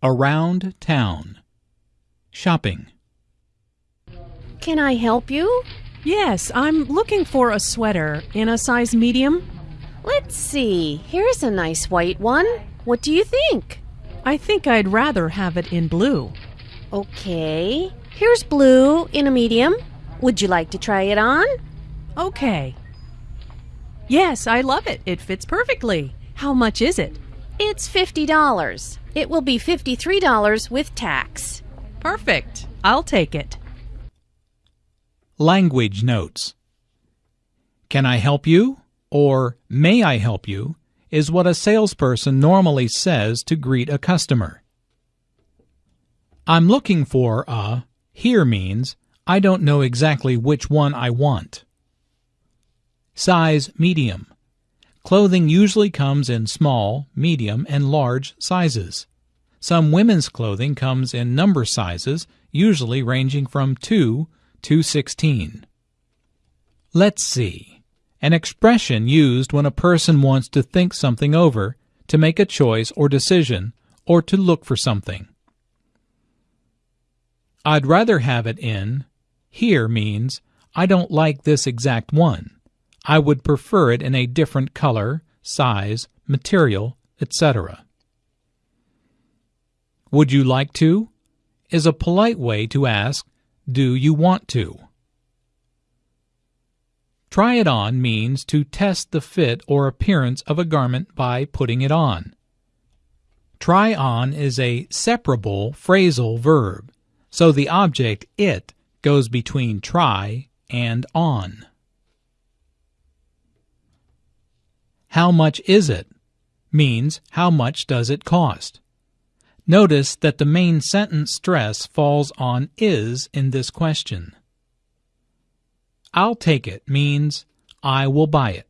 Around town. Shopping. Can I help you? Yes, I'm looking for a sweater in a size medium. Let's see. Here's a nice white one. What do you think? I think I'd rather have it in blue. Okay. Here's blue in a medium. Would you like to try it on? Okay. Yes, I love it. It fits perfectly. How much is it? It's $50. It will be $53 with tax. Perfect. I'll take it. Language notes. Can I help you? or may I help you is what a salesperson normally says to greet a customer. I'm looking for a here means I don't know exactly which one I want. Size medium. Clothing usually comes in small, medium, and large sizes. Some women's clothing comes in number sizes, usually ranging from 2 to 16. Let's see. An expression used when a person wants to think something over, to make a choice or decision, or to look for something. I'd rather have it in here means I don't like this exact one. I would prefer it in a different color, size, material, etc. Would you like to? is a polite way to ask, Do you want to? Try it on means to test the fit or appearance of a garment by putting it on. Try on is a separable phrasal verb, so the object it goes between try and on. How much is it? means how much does it cost? Notice that the main sentence stress falls on is in this question. I'll take it means I will buy it.